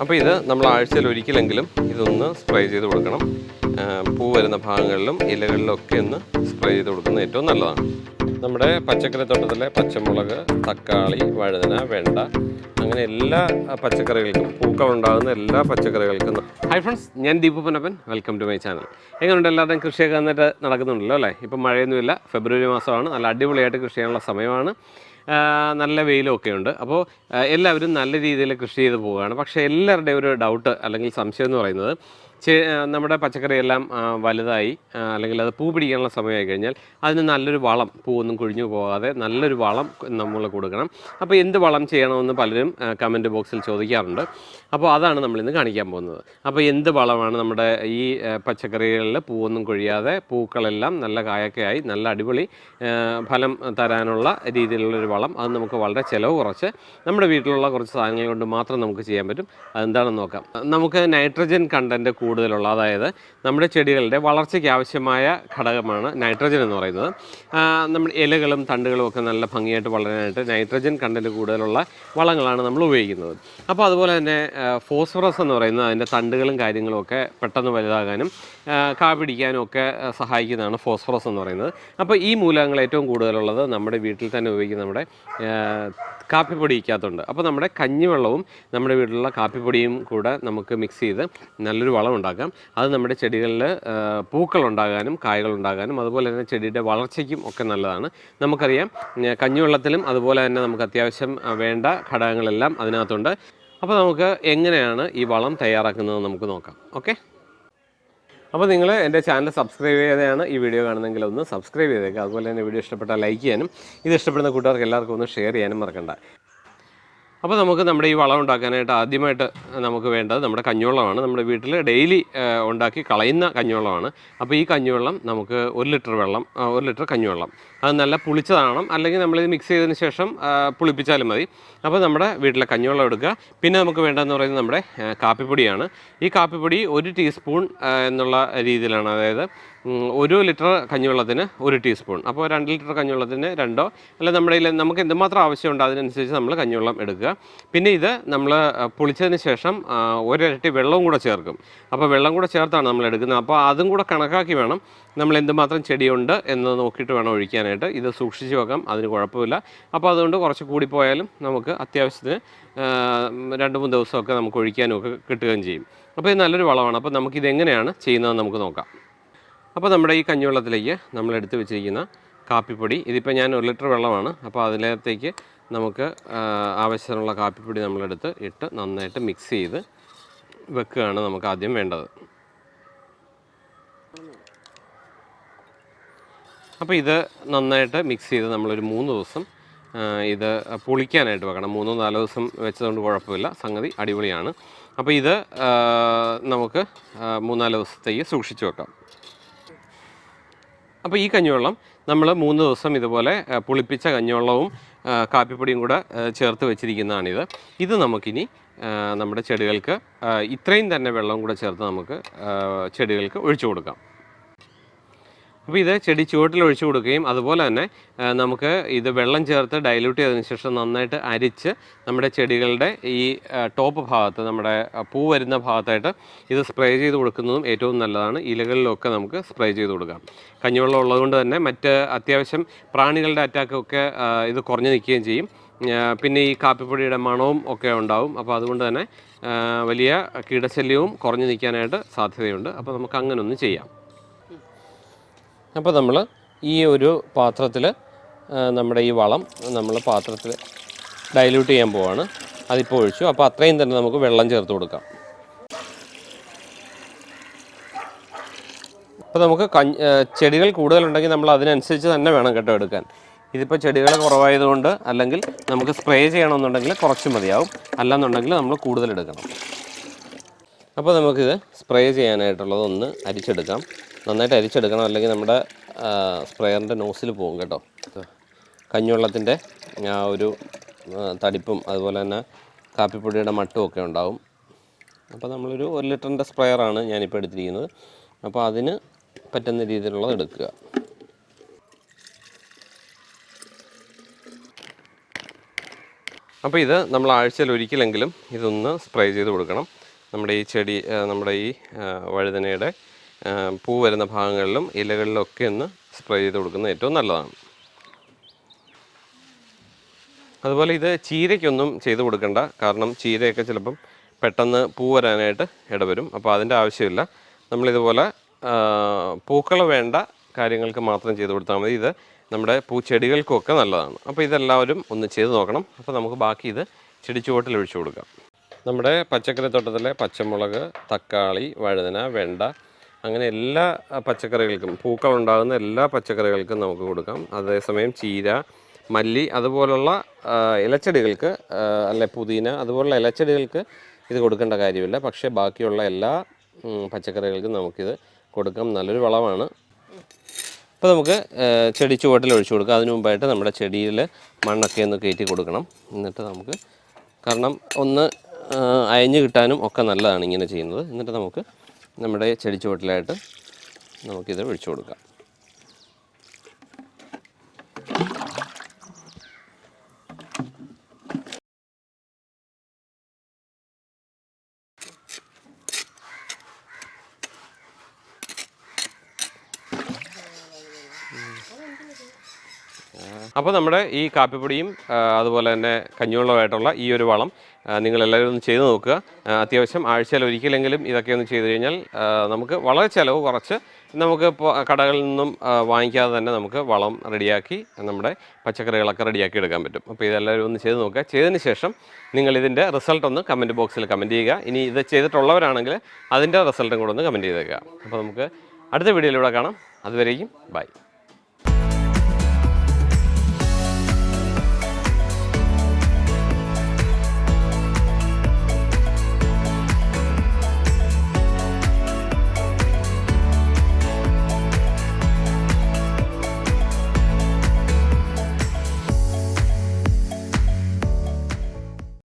അപ്പോൾ ഇത് നമ്മൾ ആഴ്ചയിൽ ഒരിക്കലെങ്കിലും ഇതൊന്ന് സ്പ്രേ ചെയ്ത് കൊടുക്കണം. പൂ വരുന്ന ഭാഗങ്ങളിലും ഇലകളിലും ഒക്കെ ഒന്ന് സ്പ്രേ ചെയ്ത് കൊടുക്കുന്നത് ഏറ്റവും നല്ലതാണ്. നമ്മുടെ പച്ചക്കറി തോട്ടത്തിലെ പച്ചമുളക് തക്കാളി വഴുതന വെണ്ട അങ്ങനെ എല്ലാ പച്ചക്കറികൾക്കും പൂക്കൾ ഉണ്ടാകുന്ന എല്ലാ പച്ചക്കറികൾക്കും ഹായ് ഫ്രണ്ട്സ് ഞാൻ Deepu Punappan welcome to my channel എങ്ങനെയുണ്ട്? എല്ലാവരുടെയും കൃഷിയൊക്കെ നന്നായിട്ട് നടക്കുന്നുണ്ടല്ലോ അല്ലേ? ഇപ്പം മഴയൊന്നുമില്ല. ഫെബ്രുവരി മാസമാണ്. നല്ല അടിപൊളിയായിട്ട് കൃഷി ചെയ്യാനുള്ള സമയമാണ്. നല്ല വെയിലും ഒക്കെ ഉണ്ട് അപ്പോൾ എല്ലാവരും നല്ല രീതിയിൽ കൃഷി ചെയ്ത് പോവുകയാണ്. പക്ഷേ എല്ലാവരുടെയും ഒരു ഡൗട്ട് അല്ലെങ്കിൽ സംശയം എന്ന് പറയുന്നത് നമ്മുടെ പച്ചക്കറിയെല്ലാം വലുതായി അല്ലെങ്കിൽ അത് പൂ പിടിക്കാനുള്ള സമയമായി കഴിഞ്ഞാൽ അതിന് നല്ലൊരു വളം പൂവൊന്നും കൊഴിഞ്ഞു പോകാതെ നല്ലൊരു വളം നമ്മൾ കൊടുക്കണം. അപ്പോൾ എന്ത് വളം ചെയ്യണമെന്ന് പലരും കമന്റ് ബോക്സിൽ ചോദിക്കാറുണ്ട്. അപ്പോൾ അതാണ് നമ്മളിന്ന് കാണിക്കാൻ പോകുന്നത്. അപ്പോൾ എന്ത് വളമാണ് നമ്മുടെ ഈ പച്ചക്കറികളിൽ പൂവൊന്നും കൊഴിയാതെ പൂക്കളെല്ലാം നല്ല കായൊക്കെയായി നല്ല അടിപൊളി ഫലം തരാനുള്ള രീതിയിലുള്ളൊരു വളം അത് നമുക്ക് വളരെ ചിലവ് കുറച്ച് നമ്മുടെ വീട്ടിലുള്ള കുറച്ച് സാധനങ്ങൾ കൊണ്ട് മാത്രം നമുക്ക് ചെയ്യാൻ പറ്റും. അതെന്താണെന്ന് നോക്കാം. നമുക്ക് നൈട്രജൻ കണ്ടന്റ് കൂടുതലുള്ള അതായത് നമ്മുടെ ചെടികളുടെ വളർച്ചയ്ക്ക് ആവശ്യമായ ഘടകമാണ് നൈട്രജൻ എന്ന് പറയുന്നത്. നമ്മുടെ ഇലകളും തണ്ടുകളും ഒക്കെ നല്ല ഭംഗിയായിട്ട് വളരാനായിട്ട് നൈട്രജൻ കണ്ടന്റ് കൂടുതലുള്ള വളങ്ങളാണ് നമ്മൾ ഉപയോഗിക്കുന്നത്. അപ്പോൾ അതുപോലെ തന്നെ ഫോസ്ഫറസ് എന്ന് പറയുന്നത് അതിന്റെ തണ്ടുകളും കാര്യങ്ങളും ഒക്കെ പെട്ടെന്ന് വലുതാകാനും കാപിടിക്കാനും ഒക്കെ സഹായിക്കുന്നതാണ് ഫോസ്ഫറസ് എന്ന് പറയുന്നത്. അപ്പോൾ ഈ മൂലകങ്ങൾ ഏറ്റവും കൂടുതലുള്ളത് നമ്മുടെ വീട്ടിൽ തന്നെ ഉപയോഗിക്കുന്ന നമ്മുടെ കാപ്പിപ്പൊടിക്കകത്തുണ്ട് അപ്പോൾ നമ്മുടെ കഞ്ഞിവെള്ളവും നമ്മുടെ വീട്ടിലുള്ള കാപ്പിപ്പൊടിയും കൂടെ നമുക്ക് മിക്സ് ചെയ്ത് നല്ലൊരു വളം ഉണ്ടാക്കാം. അത് നമ്മുടെ ചെടികളിൽ പൂക്കൾ ഉണ്ടാകാനും കായകൾ ഉണ്ടാകാനും അതുപോലെ തന്നെ ചെടിയുടെ വളർച്ചയ്ക്കും ഒക്കെ നല്ലതാണ്. നമുക്കറിയാം കഞ്ഞിവെള്ളത്തിലും അതുപോലെ തന്നെ നമുക്ക് അത്യാവശ്യം വേണ്ട ഘടകങ്ങളെല്ലാം അതിനകത്തുണ്ട്. അപ്പോൾ നമുക്ക് എങ്ങനെയാണ് ഈ വളം തയ്യാറാക്കുന്നത് നമുക്ക് നോക്കാം. ഓക്കെ? അപ്പോൾ നിങ്ങൾ എന്റെ ചാനൽ സബ്സ്ക്രൈബ് ചെയ്തെയാണ് ഈ വീഡിയോ കാണുന്നതെങ്കിൽ ഒന്ന് സബ്സ്ക്രൈബ് ചെയ്തേക്കുക അതുപോലെ തന്നെ വീഡിയോ ഇഷ്ടപ്പെട്ടാൽ ലൈക്ക് ചെയ്യാനും ഇത് ഇഷ്ടപ്പെടുന്ന കൂട്ടുകാർക്ക് എല്ലാവർക്കും ഒന്ന് ഷെയർ ചെയ്യാനും മറക്കണ്ട. അപ്പോൾ നമുക്ക് നമ്മുടെ ഈ വളം ഉണ്ടാക്കാനായിട്ട് ആദ്യമായിട്ട് നമുക്ക് വേണ്ടത് നമ്മുടെ കഞ്ഞുവെള്ളമാണ്. നമ്മുടെ വീട്ടിൽ ഡെയിലി ഉണ്ടാക്കി കളയുന്ന കഞ്ഞുവെള്ളമാണ്. അപ്പോൾ ഈ കഞ്ഞുവെള്ളം നമുക്ക് ഒരു ലിറ്റർ വെള്ളം ഒരു ലിറ്റർ കഞ്ഞുവെള്ളം. അത് നല്ല പുളിച്ചതാണ് അല്ലെങ്കിൽ നമ്മളിത് മിക്സ് ചെയ്തതിന് ശേഷം പുളിപ്പിച്ചാലും മതി. അപ്പോൾ നമ്മുടെ വീട്ടിലെ കഞ്ഞുവെള്ളം എടുക്കുക. പിന്നെ നമുക്ക് വേണ്ടതെന്ന് പറയുന്നത് നമ്മുടെ കാപ്പിപ്പൊടിയാണ്. ഈ കാപ്പിപ്പൊടി ഒരു ടീസ്പൂൺ എന്നുള്ള രീതിയിലാണ്. അതായത് ഒരു ലിറ്റർ കഞ്ഞിവെള്ളത്തിന് ഒരു ടീസ്പൂൺ. അപ്പോൾ രണ്ട് ലിറ്റർ കഞ്ഞിവെള്ളത്തിന് രണ്ടോ അല്ല നമ്മുടെ നമുക്ക് എന്തുമാത്രം ആവശ്യമുണ്ട് അതിനനുസരിച്ച് നമ്മൾ കഞ്ഞിവെള്ളം എടുക്കുക. പിന്നെ ഇത് നമ്മൾ പൊളിച്ചതിന് ശേഷം ഒരിരട്ടി വെള്ളവും കൂടെ ചേർക്കും. അപ്പോൾ വെള്ളം കൂടെ ചേർത്താണ് നമ്മൾ എടുക്കുന്നത്. അപ്പോൾ അതും കൂടെ കണക്കാക്കി വേണം. നമ്മൾ എന്തുമാത്രം ചെടിയുണ്ട് എന്ന് നോക്കിയിട്ട് വേണം ഒഴിക്കാനായിട്ട്. ഇത് സൂക്ഷിച്ച് വെക്കാം അതിന് കുഴപ്പമില്ല. അപ്പോൾ അതുകൊണ്ട് കുറച്ച് കൂടിപ്പോയാലും നമുക്ക് അത്യാവശ്യത്തിന് രണ്ട് മൂന്ന് ദിവസമൊക്കെ നമുക്ക് ഒഴിക്കാനും ഒക്കെ കിട്ടുകയും ചെയ്യും. അപ്പോൾ ഇത് നല്ലൊരു വളമാണ്. അപ്പോൾ നമുക്കിതെങ്ങനെയാണ് ചെയ്യുന്നതെന്ന് നമുക്ക് നോക്കാം. അപ്പോൾ നമ്മുടെ ഈ കഞ്ഞിവെള്ളത്തിലേക്ക് നമ്മൾ എടുത്ത് വെച്ചിരിക്കുന്ന കാപ്പിപ്പൊടി. ഇതിപ്പോൾ ഞാൻ ഒരു ലിറ്റർ വെള്ളമാണ്. അപ്പോൾ അതിനകത്തേക്ക് നമുക്ക് ആവശ്യത്തിനുള്ള കാപ്പിപ്പൊടി നമ്മളെടുത്ത് ഇട്ട് നന്നായിട്ട് മിക്സ് ചെയ്ത് വെക്കുകയാണ് നമുക്ക് ആദ്യം വേണ്ടത്. അപ്പോൾ ഇത് നന്നായിട്ട് മിക്സ് ചെയ്ത് നമ്മളൊരു മൂന്ന് ദിവസം ഇത് പൊളിക്കാനായിട്ട് വെക്കണം. മൂന്നോ നാലോ ദിവസം വെച്ചതുകൊണ്ട് കുഴപ്പമില്ല. സംഗതി അടിപൊളിയാണ്. അപ്പോൾ ഇത് നമുക്ക് മൂന്നാൽ ദിവസത്തേക്ക് സൂക്ഷിച്ച് വെക്കാം. അപ്പോൾ ഈ കഞ്ഞിവെള്ളം നമ്മൾ മൂന്ന് ദിവസം ഇതുപോലെ പുളിപ്പിച്ച കഞ്ഞിവെള്ളവും കാപ്പിപ്പൊടിയും കൂടെ ചേർത്ത് വെച്ചിരിക്കുന്നതാണിത്. ഇത് നമുക്കിനി നമ്മുടെ ചെടികൾക്ക് ഇത്രയും തന്നെ വെള്ളം കൂടെ ചേർത്ത് നമുക്ക് ചെടികൾക്ക് ഒഴിച്ചു കൊടുക്കാം. അപ്പോൾ ഇത് ചെടി ചുവട്ടിൽ ഒഴിച്ചു കൊടുക്കുകയും അതുപോലെ തന്നെ നമുക്ക് ഇത് വെള്ളം ചേർത്ത് ഡൈല്യൂട്ട് ചെയ്തതിന് ശേഷം നന്നായിട്ട് അരിച്ച് നമ്മുടെ ചെടികളുടെ ഈ ടോപ്പ് ഭാഗത്ത് നമ്മുടെ പൂ വരുന്ന ഭാഗത്തായിട്ട് ഇത് സ്പ്രേ ചെയ്ത് കൊടുക്കുന്നതും ഏറ്റവും നല്ലതാണ്. ഇലകളിലൊക്കെ നമുക്ക് സ്പ്രേ ചെയ്ത് കൊടുക്കാം. കഞ്ഞിവെള്ളം ഉള്ളതുകൊണ്ട് തന്നെ മറ്റ് അത്യാവശ്യം പ്രാണികളുടെ അറ്റാക്കൊക്കെ ഇത് കുറഞ്ഞു നിൽക്കുകയും ചെയ്യും. പിന്നെ ഈ കാപ്പിപ്പൊടിയുടെ മണവും ഒക്കെ ഉണ്ടാവും. അപ്പോൾ അതുകൊണ്ട് തന്നെ വലിയ കീടശല്യവും കുറഞ്ഞു നിൽക്കാനായിട്ട് സാധ്യതയുണ്ട്. അപ്പോൾ നമുക്ക് അങ്ങനെ ഒന്ന് ചെയ്യാം. അപ്പോൾ നമ്മൾ ഈ ഒരു പാത്രത്തിൽ നമ്മുടെ ഈ വളം നമ്മൾ പാത്രത്തിൽ ഡൈല്യൂട്ട് ചെയ്യാൻ പോവാണ്. അതിപ്പോൾ ഒഴിച്ചു. അപ്പോൾ അത്രയും തന്നെ നമുക്ക് വെള്ളം ചേർത്ത് കൊടുക്കാം. അപ്പോൾ നമുക്ക് കഞ്ഞ് ചെടികൾ കൂടുതലുണ്ടെങ്കിൽ നമ്മൾ അതിനനുസരിച്ച് തന്നെ വേണം കേട്ടോ എടുക്കാൻ. ഇതിപ്പോൾ ചെടികൾ കുറവായതുകൊണ്ട് അല്ലെങ്കിൽ നമുക്ക് സ്പ്രേ ചെയ്യണമെന്നുണ്ടെങ്കിൽ കുറച്ച് മതിയാവും. അല്ലാന്നുണ്ടെങ്കിൽ നമ്മൾ കൂടുതൽ എടുക്കണം. അപ്പോൾ നമുക്കിത് സ്പ്രേ ചെയ്യാനായിട്ടുള്ളത് ഒന്ന് അരിച്ചെടുക്കാം. നന്നായിട്ട് അരിച്ചെടുക്കണം. അല്ലെങ്കിൽ നമ്മുടെ സ്പ്രേയറിന്റെ നോസിൽ പോകും കേട്ടോ. കഞ്ഞുവെള്ളത്തിന്റെ ആ ഒരു തടിപ്പും അതുപോലെ തന്നെ കാപ്പിപ്പൊടിയുടെ മട്ടും ഒക്കെ ഉണ്ടാവും. അപ്പോൾ നമ്മളൊരു ഒരു ലിറ്ററിന്റെ സ്പ്രെയറാണ് ഞാനിപ്പോൾ എടുത്തിരിക്കുന്നത്. അപ്പോൾ അതിന് പറ്റുന്ന രീതിയിലുള്ളത് എടുക്കുക. അപ്പോൾ ഇത് നമ്മൾ ആഴ്ചയിൽ ഒരിക്കലെങ്കിലും ഇതൊന്ന് സ്പ്രേ ചെയ്ത് കൊടുക്കണം. നമ്മുടെ ഈ ചെടി നമ്മുടെ ഈ വഴുതനയുടെ പൂ വരുന്ന ഭാഗങ്ങളിലും ഇലകളിലൊക്കെ ഒന്ന് സ്പ്രേ ചെയ്ത് കൊടുക്കുന്നത് ഏറ്റവും നല്ലതാണ്. അതുപോലെ ഇത് ചീരയ്ക്കൊന്നും ചെയ്ത് കൊടുക്കണ്ട. കാരണം ചീരയൊക്കെ ചിലപ്പം പെട്ടെന്ന് പൂ വരാനായിട്ട് ഇടവരും. അപ്പോൾ അതിന്റെ ആവശ്യമില്ല. നമ്മളിതുപോലെ പൂക്കൾ വേണ്ട കാര്യങ്ങൾക്ക് മാത്രം ചെയ്ത് കൊടുത്താൽ മതി. ഇത് നമ്മുടെ പൂച്ചെടികൾക്കൊക്കെ നല്ലതാണ്. അപ്പോൾ ഇതെല്ലാവരും ഒന്ന് ചെയ്ത് നോക്കണം. അപ്പോൾ നമുക്ക് ബാക്കി ഇത് ചെടിച്ചുവട്ടിൽ ഒഴിച്ചു കൊടുക്കാം. നമ്മുടെ പച്ചക്കറി തോട്ടത്തിലെ പച്ചമുളക് തക്കാളി വഴുതന വെണ്ട അങ്ങനെ എല്ലാ പച്ചക്കറികൾക്കും പൂക്കൾ ഉണ്ടാകുന്ന എല്ലാ പച്ചക്കറികൾക്കും നമുക്ക് കൊടുക്കാം. അതേസമയം ചീര മല്ലി അതുപോലുള്ള ഇലച്ചെടികൾക്ക് അല്ലെ പുതിന അതുപോലുള്ള ഇലച്ചെടികൾക്ക് ഇത് കൊടുക്കേണ്ട കാര്യമില്ല. പക്ഷേ ബാക്കിയുള്ള എല്ലാ പച്ചക്കറികൾക്കും നമുക്കിത് കൊടുക്കാം. നല്ലൊരു വളമാണ്. അപ്പോൾ നമുക്ക് ചെടി ചുവട്ടിൽ ഒഴിച്ചു കൊടുക്കാം. അതിനു മുമ്പായിട്ട് നമ്മുടെ ചെടിയിൽ മണ്ണൊക്കെ ഒന്ന് കയറ്റി കൊടുക്കണം. എന്നിട്ട് നമുക്ക് കാരണം ഒന്ന് അയഞ്ഞു കിട്ടാനും ഒക്കെ നല്ലതാണ് ഇങ്ങനെ ചെയ്യുന്നത്. എന്നിട്ട് നമുക്ക് നമ്മുടെ ചെടിച്ചുവട്ടിലായിട്ട് നമുക്കിത് ഒഴിച്ചു കൊടുക്കാം. അപ്പോൾ നമ്മുടെ ഈ കാപ്പിപ്പൊടിയും അതുപോലെ തന്നെ കഞ്ഞിവെള്ളമായിട്ടുള്ള ഈ ഒരു വളം നിങ്ങളെല്ലാവരും ഒന്ന് ചെയ്തു നോക്കുക. അത്യാവശ്യം ആഴ്ചയിൽ ഒരിക്കലെങ്കിലും ഇതൊക്കെ ഒന്ന് ചെയ്തു കഴിഞ്ഞാൽ നമുക്ക് വളരെ ചിലവ് കുറച്ച് നമുക്ക് കടകളിൽ നിന്നും വാങ്ങിക്കാതെ തന്നെ നമുക്ക് വളം റെഡിയാക്കി നമ്മുടെ പച്ചക്കറികളൊക്കെ റെഡിയാക്കി എടുക്കാൻ പറ്റും. അപ്പോൾ ഇതെല്ലാവരും ഒന്ന് ചെയ്ത് നോക്കുക. ചെയ്തതിന് ശേഷം നിങ്ങൾ ഇതിന്റെ റിസൾട്ട് ഒന്ന് കമന്റ് ബോക്സിൽ കമന്റ് ചെയ്യുക. ഇനി ഇത് ചെയ്തിട്ടുള്ളവരാണെങ്കിൽ അതിന്റെ റിസൾട്ടും കൂടെ ഒന്ന് കമന്റ് ചെയ്തേക്കുക. അപ്പോൾ നമുക്ക് അടുത്ത വീഡിയോയിലൂടെ കാണാം. അതുവരേക്കും ബൈ.